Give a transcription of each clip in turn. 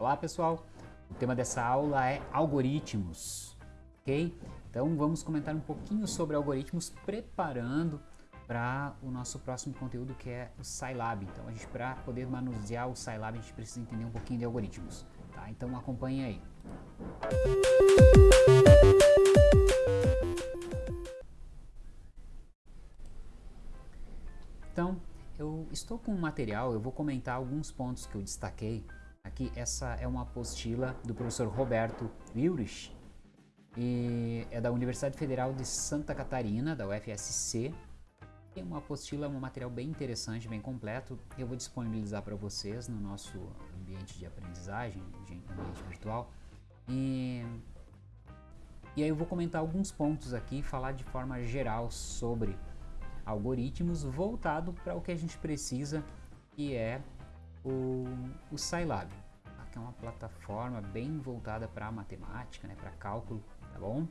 Olá pessoal, o tema dessa aula é algoritmos, ok? Então vamos comentar um pouquinho sobre algoritmos preparando para o nosso próximo conteúdo que é o Scilab. Então a gente para poder manusear o Scilab a gente precisa entender um pouquinho de algoritmos, tá? Então acompanhe aí. Então, eu estou com um material, eu vou comentar alguns pontos que eu destaquei Aqui, essa é uma apostila do professor Roberto Wilrich, e é da Universidade Federal de Santa Catarina, da UFSC. Tem uma apostila, um material bem interessante, bem completo. Eu vou disponibilizar para vocês no nosso ambiente de aprendizagem, de ambiente virtual. E, e aí eu vou comentar alguns pontos aqui, falar de forma geral sobre algoritmos voltado para o que a gente precisa, que é o, o Scilab, que é uma plataforma bem voltada para matemática, né, para cálculo, tá bom?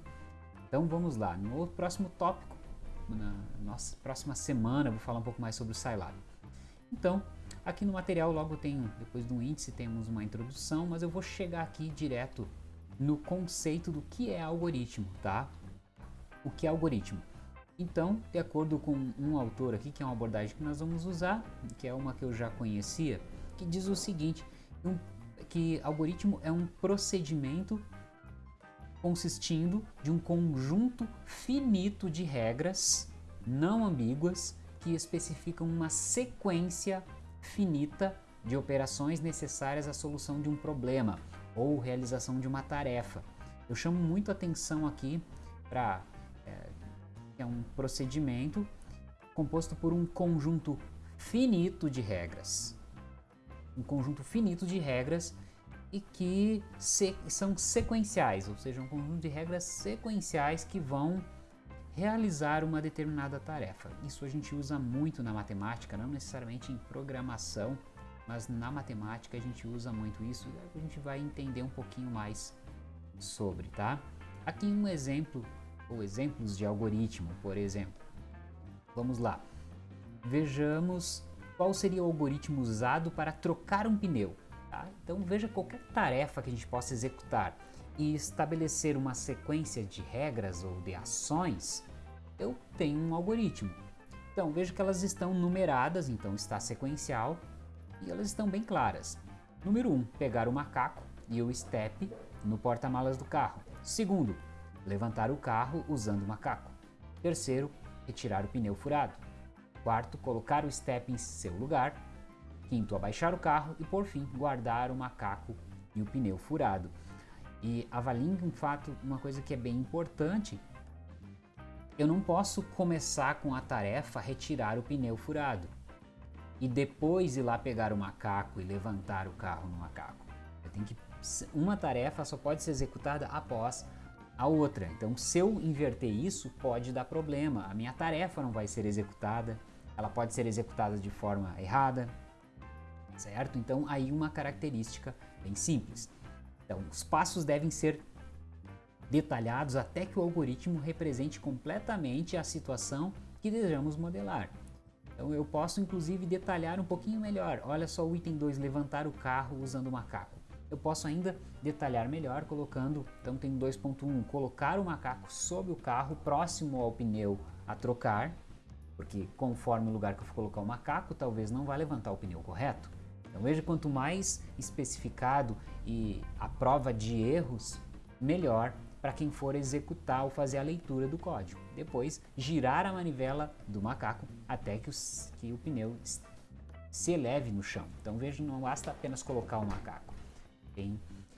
Então vamos lá, no próximo tópico, na nossa próxima semana, eu vou falar um pouco mais sobre o Scilab. Então, aqui no material logo tem, depois do índice temos uma introdução, mas eu vou chegar aqui direto no conceito do que é algoritmo, tá? O que é algoritmo? Então, de acordo com um autor aqui, que é uma abordagem que nós vamos usar, que é uma que eu já conhecia, que diz o seguinte, um, que algoritmo é um procedimento consistindo de um conjunto finito de regras não ambíguas que especificam uma sequência finita de operações necessárias à solução de um problema ou realização de uma tarefa. Eu chamo muito atenção aqui para é, é um procedimento composto por um conjunto finito de regras um conjunto finito de regras e que se, são sequenciais, ou seja, um conjunto de regras sequenciais que vão realizar uma determinada tarefa. Isso a gente usa muito na matemática, não necessariamente em programação, mas na matemática a gente usa muito isso e a gente vai entender um pouquinho mais sobre, tá? Aqui um exemplo, ou exemplos de algoritmo, por exemplo. Vamos lá. Vejamos qual seria o algoritmo usado para trocar um pneu. Tá? Então veja qualquer tarefa que a gente possa executar e estabelecer uma sequência de regras ou de ações, eu tenho um algoritmo. Então veja que elas estão numeradas, então está sequencial e elas estão bem claras. Número 1, um, pegar o macaco e o step no porta-malas do carro. Segundo, levantar o carro usando o macaco. Terceiro, retirar o pneu furado. Quarto, colocar o step em seu lugar. Quinto, abaixar o carro. E por fim, guardar o macaco e o pneu furado. E avaliem um fato, uma coisa que é bem importante. Eu não posso começar com a tarefa retirar o pneu furado e depois ir lá pegar o macaco e levantar o carro no macaco. Eu tenho que uma tarefa só pode ser executada após a outra. Então, se eu inverter isso, pode dar problema. A minha tarefa não vai ser executada ela pode ser executada de forma errada, certo? Então aí uma característica bem simples. Então os passos devem ser detalhados até que o algoritmo represente completamente a situação que desejamos modelar. Então eu posso inclusive detalhar um pouquinho melhor. Olha só o item 2, levantar o carro usando o macaco. Eu posso ainda detalhar melhor colocando, então tem 2.1, colocar o macaco sob o carro próximo ao pneu a trocar, porque conforme o lugar que eu for colocar o macaco, talvez não vá levantar o pneu correto. Então veja, quanto mais especificado e a prova de erros, melhor para quem for executar ou fazer a leitura do código. Depois, girar a manivela do macaco até que, os, que o pneu se eleve no chão. Então veja, não basta apenas colocar o macaco.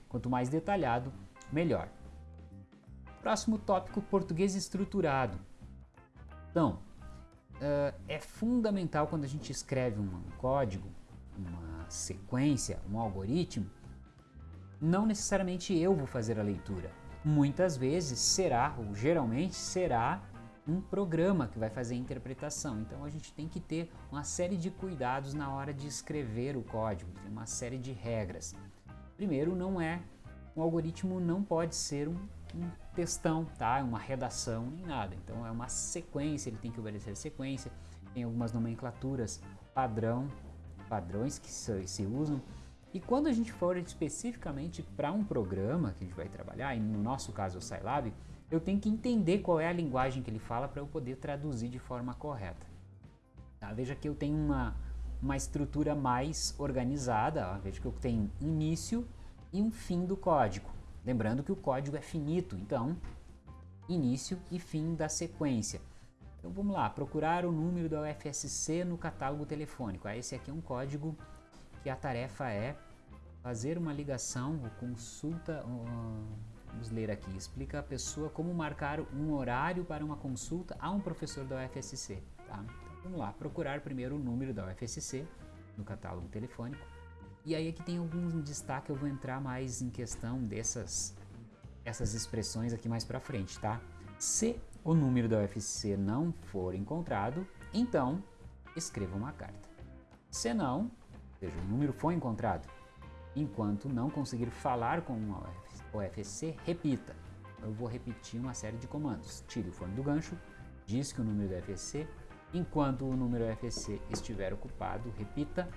Quanto mais detalhado, melhor. Próximo tópico, português estruturado. Então, uh, é fundamental quando a gente escreve um código, uma sequência, um algoritmo, não necessariamente eu vou fazer a leitura. Muitas vezes será, ou geralmente será, um programa que vai fazer a interpretação. Então a gente tem que ter uma série de cuidados na hora de escrever o código, tem uma série de regras. Primeiro, não é um algoritmo não pode ser um um textão, tá? uma redação, nem nada. Então é uma sequência, ele tem que obedecer sequência. Tem algumas nomenclaturas padrão, padrões que se, se usam. E quando a gente for especificamente para um programa que a gente vai trabalhar, e no nosso caso o Scilab, eu tenho que entender qual é a linguagem que ele fala para eu poder traduzir de forma correta. Tá? Veja que eu tenho uma, uma estrutura mais organizada, ó. veja que eu tenho início e um fim do código. Lembrando que o código é finito, então início e fim da sequência. Então vamos lá, procurar o número da UFSC no catálogo telefônico. Ah, esse aqui é um código que a tarefa é fazer uma ligação ou consulta. Vamos ler aqui. Explica a pessoa como marcar um horário para uma consulta a um professor da UFSC. Tá? Vamos lá, procurar primeiro o número da UFSC no catálogo telefônico. E aí aqui tem algum destaque, eu vou entrar mais em questão dessas essas expressões aqui mais para frente, tá? Se o número da UFC não for encontrado, então escreva uma carta. Se não, ou seja, o número foi encontrado, enquanto não conseguir falar com o UFC, repita. Eu vou repetir uma série de comandos. Tire o fone do gancho, diz que o número do UFC, enquanto o número UFC estiver ocupado, repita,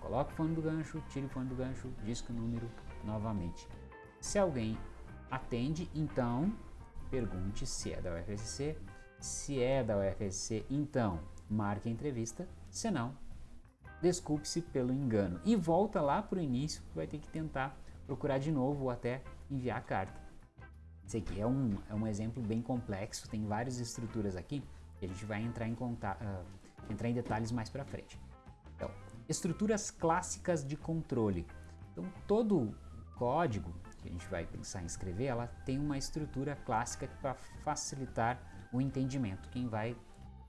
coloque o fone do gancho, tire o fone do gancho, diz que o número novamente. Se alguém atende, então pergunte se é da UFSC. Se é da UFSC, então marque a entrevista. Se não, desculpe-se pelo engano. E volta lá para o início, vai ter que tentar procurar de novo ou até enviar a carta. Esse aqui é um, é um exemplo bem complexo, tem várias estruturas aqui a gente vai entrar em, contato, uh, entrar em detalhes mais para frente. Então, estruturas clássicas de controle. Então, todo código que a gente vai pensar em escrever, ela tem uma estrutura clássica para facilitar o entendimento, quem vai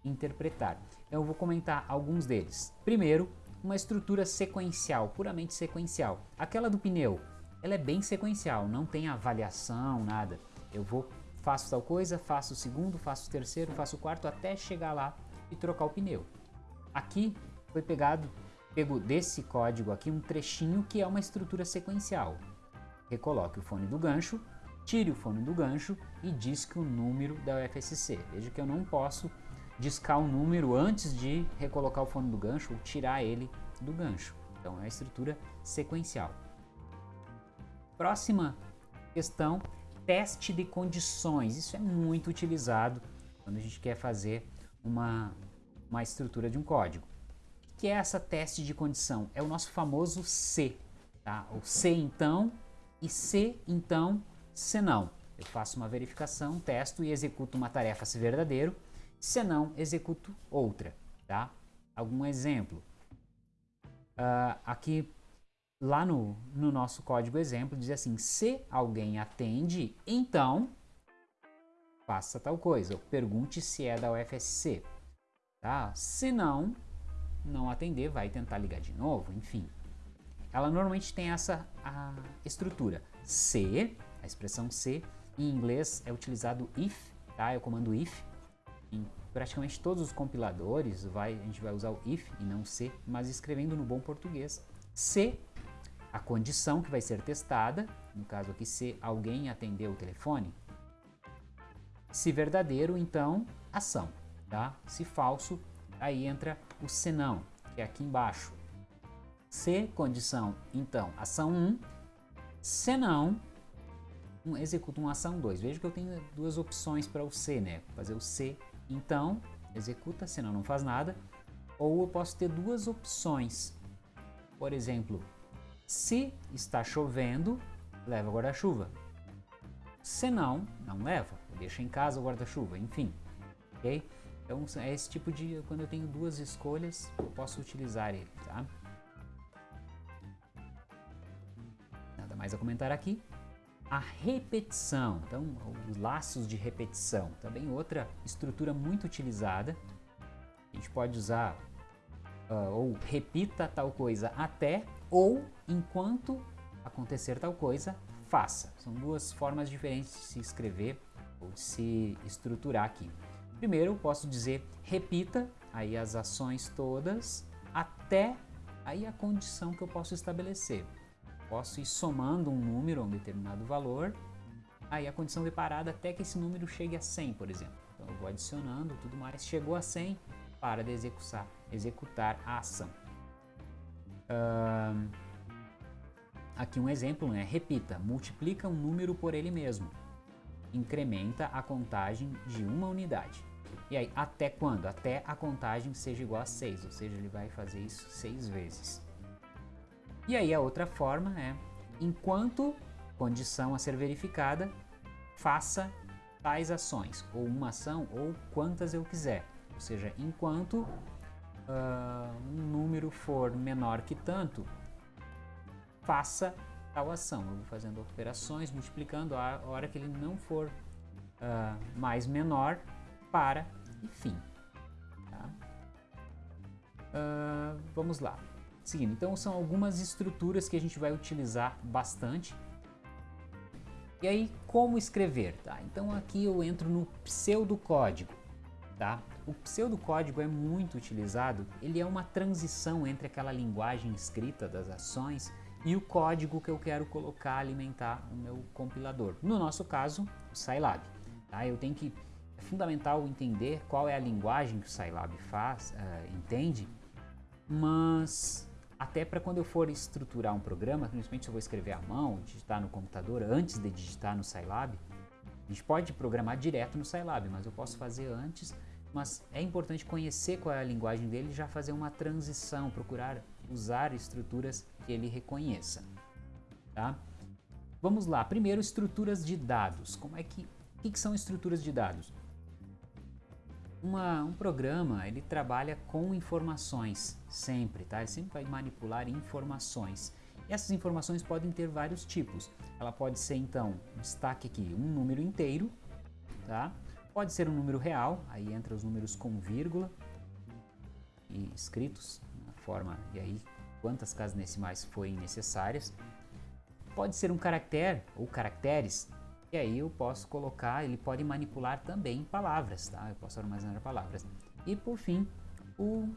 interpretar. Eu vou comentar alguns deles. Primeiro, uma estrutura sequencial, puramente sequencial. Aquela do pneu, ela é bem sequencial, não tem avaliação, nada. Eu vou, faço tal coisa, faço o segundo, faço o terceiro, faço o quarto, até chegar lá e trocar o pneu. Aqui foi pegado, pego desse código aqui um trechinho que é uma estrutura sequencial recoloque o fone do gancho, tire o fone do gancho e disque o número da UFSC. Veja que eu não posso discar o número antes de recolocar o fone do gancho ou tirar ele do gancho. Então é a estrutura sequencial. Próxima questão, teste de condições. Isso é muito utilizado quando a gente quer fazer uma, uma estrutura de um código. O que é essa teste de condição? É o nosso famoso C. Tá? O C então e se então, se não. Eu faço uma verificação, testo e executo uma tarefa se verdadeiro, se não, executo outra, tá? Algum exemplo. Uh, aqui, lá no, no nosso código exemplo, diz assim, se alguém atende, então faça tal coisa. Pergunte se é da UFSC, tá? Se não, não atender, vai tentar ligar de novo, enfim ela normalmente tem essa estrutura. Se, a expressão se, em inglês é utilizado if, tá? É o comando if. Em praticamente todos os compiladores vai, a gente vai usar o if e não se, mas escrevendo no bom português. Se a condição que vai ser testada, no caso aqui se alguém atendeu o telefone, se verdadeiro, então ação, tá? Se falso, aí entra o senão, que é aqui embaixo. Se condição, então, ação 1, se não, um, executo uma ação 2. Veja que eu tenho duas opções para o se, né? Fazer o se, então, executa, senão não faz nada. Ou eu posso ter duas opções. Por exemplo, se está chovendo, leva guarda-chuva. Se não, não leva, deixa em casa o guarda-chuva, enfim. Ok? Então é esse tipo de, quando eu tenho duas escolhas, eu posso utilizar ele, tá? mais a comentar aqui. A repetição, então os laços de repetição, também outra estrutura muito utilizada. A gente pode usar uh, ou repita tal coisa até ou enquanto acontecer tal coisa, faça. São duas formas diferentes de se escrever ou de se estruturar aqui. Primeiro, posso dizer repita aí as ações todas até aí a condição que eu posso estabelecer posso ir somando um número a um determinado valor, aí a condição de parada até que esse número chegue a 100, por exemplo. Então eu vou adicionando tudo mais, chegou a 100, para de executar, executar a ação. Aqui um exemplo, né? Repita, multiplica um número por ele mesmo. Incrementa a contagem de uma unidade. E aí, até quando? Até a contagem seja igual a 6, ou seja, ele vai fazer isso 6 vezes. E aí a outra forma é, enquanto condição a ser verificada, faça tais ações, ou uma ação, ou quantas eu quiser. Ou seja, enquanto uh, um número for menor que tanto, faça tal ação. Eu vou fazendo operações, multiplicando a hora que ele não for uh, mais menor, para e fim. Tá? Uh, vamos lá. Seguindo, então são algumas estruturas que a gente vai utilizar bastante. E aí, como escrever? Tá? Então aqui eu entro no pseudocódigo. Tá? O pseudocódigo é muito utilizado, ele é uma transição entre aquela linguagem escrita das ações e o código que eu quero colocar, alimentar o meu compilador. No nosso caso, o Scilab. Tá? Eu tenho que, é fundamental entender qual é a linguagem que o Scilab faz, uh, entende, mas até para quando eu for estruturar um programa, principalmente se eu vou escrever à mão, digitar no computador antes de digitar no Scilab, a gente pode programar direto no Scilab, mas eu posso fazer antes, mas é importante conhecer qual é a linguagem dele e já fazer uma transição, procurar usar estruturas que ele reconheça. Tá? Vamos lá, primeiro estruturas de dados. Como é que, que, que são estruturas de dados? Uma, um programa ele trabalha com informações sempre, tá? Ele sempre vai manipular informações. Essas informações podem ter vários tipos. Ela pode ser então, destaque aqui, um número inteiro, tá? Pode ser um número real, aí entra os números com vírgula e escritos na forma e aí quantas casas decimais forem necessárias. Pode ser um caractere ou caracteres, e aí eu posso colocar, ele pode manipular também palavras, tá? Eu posso armazenar palavras. E por fim, o,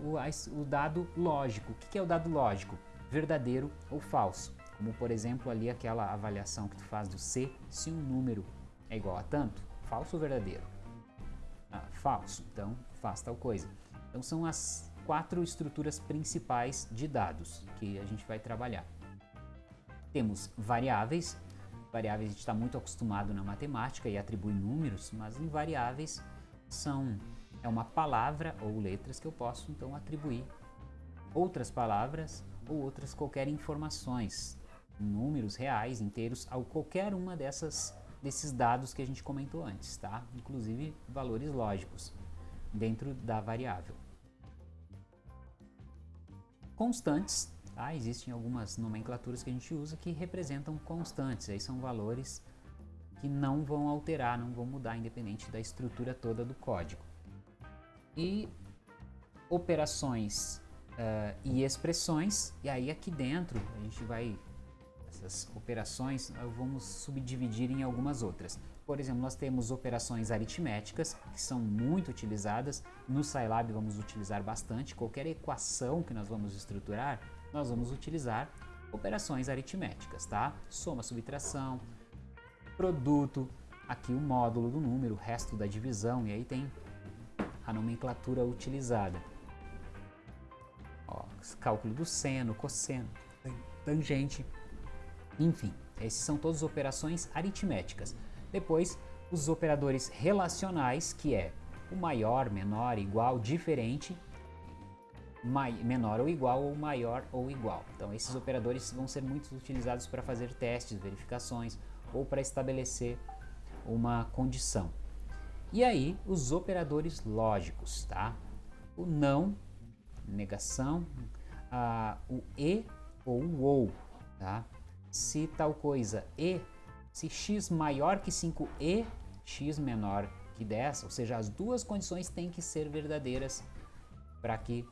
o, o dado lógico. O que é o dado lógico? Verdadeiro ou falso. Como por exemplo ali aquela avaliação que tu faz do C, se um número é igual a tanto, falso ou verdadeiro? Ah, falso, então faz tal coisa. Então são as quatro estruturas principais de dados que a gente vai trabalhar. Temos variáveis, Variáveis a gente está muito acostumado na matemática e atribui números, mas em variáveis são é uma palavra ou letras que eu posso então atribuir outras palavras ou outras qualquer informações, números reais, inteiros, a qualquer uma dessas desses dados que a gente comentou antes, tá? Inclusive valores lógicos dentro da variável. Constantes Tá? Existem algumas nomenclaturas que a gente usa que representam constantes, aí são valores que não vão alterar, não vão mudar independente da estrutura toda do código. E operações uh, e expressões, e aí aqui dentro a gente vai, essas operações vamos subdividir em algumas outras. Por exemplo, nós temos operações aritméticas, que são muito utilizadas, no Scilab vamos utilizar bastante, qualquer equação que nós vamos estruturar, nós vamos utilizar operações aritméticas, tá? Soma, subtração, produto, aqui o módulo do número, o resto da divisão, e aí tem a nomenclatura utilizada. Ó, cálculo do seno, cosseno, tangente, enfim, esses são todas operações aritméticas. Depois, os operadores relacionais, que é o maior, menor, igual, diferente, menor ou igual ou maior ou igual. Então esses operadores vão ser muito utilizados para fazer testes, verificações ou para estabelecer uma condição. E aí os operadores lógicos, tá? O não, negação, o e ou o ou, tá? Se tal coisa e, se x maior que 5 e x menor que 10, ou seja, as duas condições têm que ser verdadeiras para que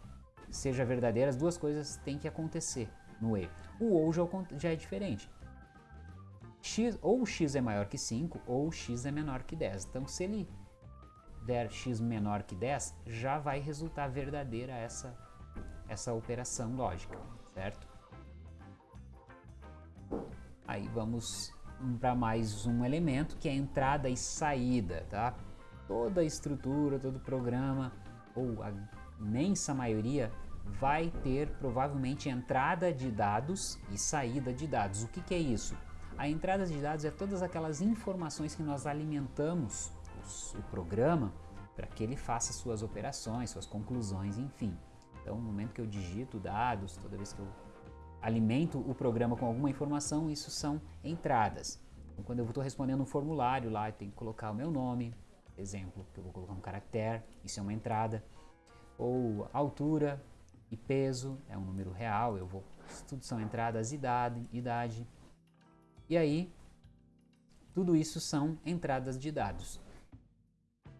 seja verdadeira, as duas coisas têm que acontecer no E. O OU já, já é diferente. X, ou x é maior que 5 ou x é menor que 10. Então, se ele der x menor que 10, já vai resultar verdadeira essa, essa operação lógica, certo? Aí vamos para mais um elemento que é entrada e saída, tá? Toda estrutura, todo programa, ou a imensa maioria vai ter provavelmente entrada de dados e saída de dados. O que, que é isso? A entrada de dados é todas aquelas informações que nós alimentamos os, o programa para que ele faça suas operações, suas conclusões, enfim. Então, no momento que eu digito dados, toda vez que eu alimento o programa com alguma informação, isso são entradas. Então, quando eu estou respondendo um formulário lá, eu tenho que colocar o meu nome, exemplo, que eu vou colocar um caractere, isso é uma entrada. Ou altura e peso, é um número real, eu vou, tudo são entradas, idade, idade. E aí, tudo isso são entradas de dados.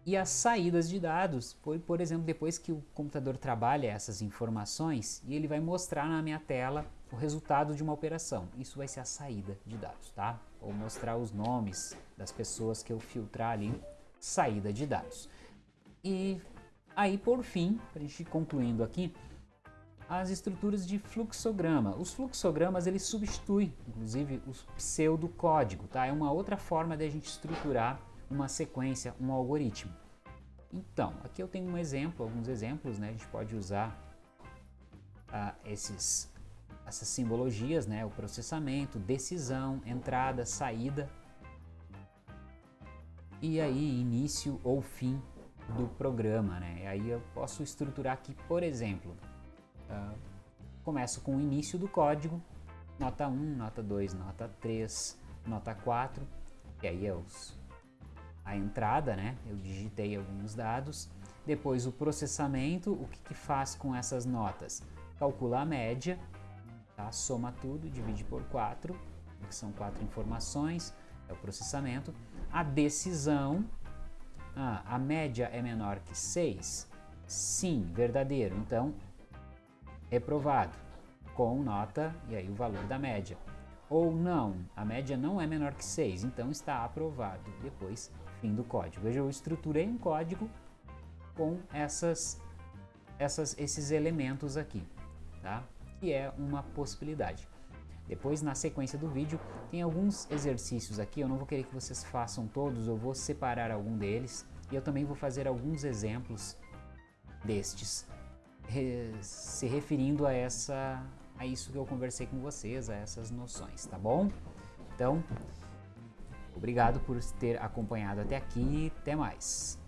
E as saídas de dados foi, por exemplo, depois que o computador trabalha essas informações e ele vai mostrar na minha tela o resultado de uma operação. Isso vai ser a saída de dados, tá? Ou mostrar os nomes das pessoas que eu filtrar ali, saída de dados. E aí, por fim, para a gente concluindo aqui, as estruturas de fluxograma. Os fluxogramas eles substituem, inclusive, o pseudocódigo, tá? É uma outra forma de a gente estruturar uma sequência, um algoritmo. Então, aqui eu tenho um exemplo, alguns exemplos, né? A gente pode usar ah, esses, essas simbologias, né? O processamento, decisão, entrada, saída. E aí, início ou fim do programa, né? E aí eu posso estruturar aqui, por exemplo, ah, começo com o início do código, nota 1, nota 2, nota 3, nota 4, e aí é os a entrada, né? Eu digitei alguns dados. Depois o processamento, o que, que faz com essas notas? Calcula a média, tá? soma tudo, divide por 4, que são quatro informações, é o processamento. A decisão, ah, a média é menor que 6? Sim, verdadeiro. Então, reprovado, com nota e aí o valor da média. Ou não, a média não é menor que 6, então está aprovado. Depois fim do código. Veja, eu estruturei um código com essas, essas, esses elementos aqui, tá? que é uma possibilidade. Depois, na sequência do vídeo, tem alguns exercícios aqui, eu não vou querer que vocês façam todos, eu vou separar algum deles e eu também vou fazer alguns exemplos destes, se referindo a, essa, a isso que eu conversei com vocês, a essas noções, tá bom? Então, Obrigado por ter acompanhado até aqui. Até mais.